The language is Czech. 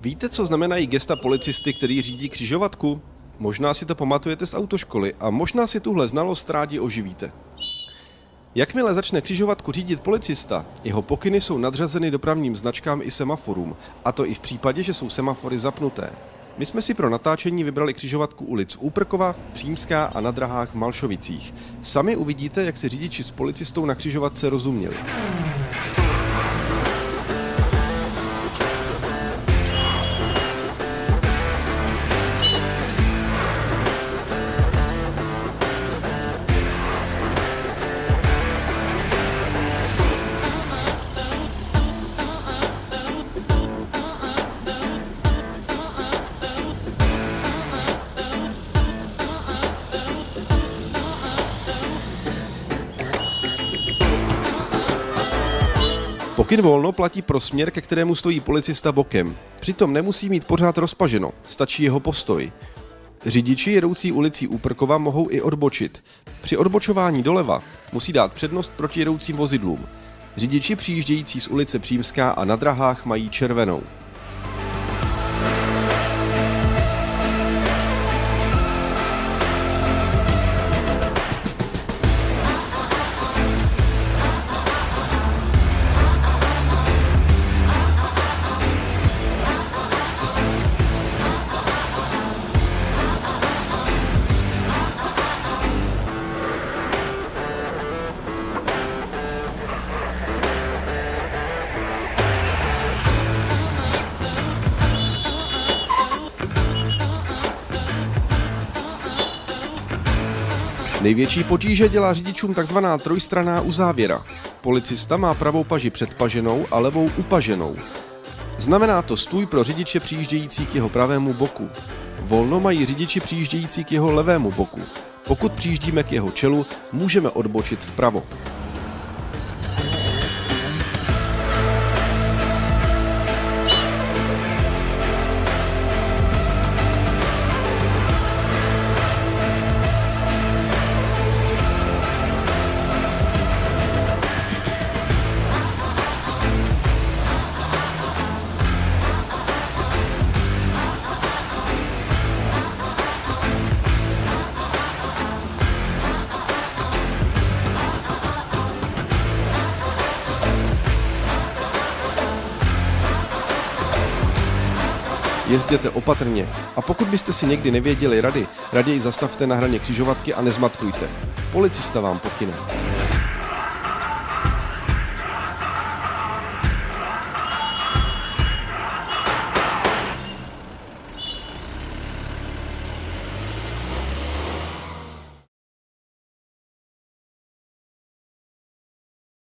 Víte, co znamenají gesta policisty, který řídí křižovatku? Možná si to pamatujete z autoškoly a možná si tuhle znalost rádi oživíte. Jakmile začne křižovatku řídit policista, jeho pokyny jsou nadřazeny dopravním značkám i semaforům, a to i v případě, že jsou semafory zapnuté. My jsme si pro natáčení vybrali křižovatku ulic Úprkova, Přímská a na drahách v Malšovicích. Sami uvidíte, jak se řidiči s policistou na křižovatce rozuměli. Pokyn volno platí pro směr, ke kterému stojí policista bokem. Přitom nemusí mít pořád rozpaženo, stačí jeho postoj. Řidiči jedoucí ulicí Úprkova mohou i odbočit. Při odbočování doleva musí dát přednost proti jedoucím vozidlům. Řidiči přijíždějící z ulice Přímská a na drahách mají červenou. Největší potíže dělá řidičům takzvaná trojstraná uzávěra. Policista má pravou paži předpaženou a levou upaženou. Znamená to stůj pro řidiče přijíždějící k jeho pravému boku. Volno mají řidiči přijíždějící k jeho levému boku. Pokud přijíždíme k jeho čelu, můžeme odbočit vpravo. Jezděte opatrně a pokud byste si někdy nevěděli rady, raději zastavte na hraně křižovatky a nezmatkujte. Policista vám pokyne.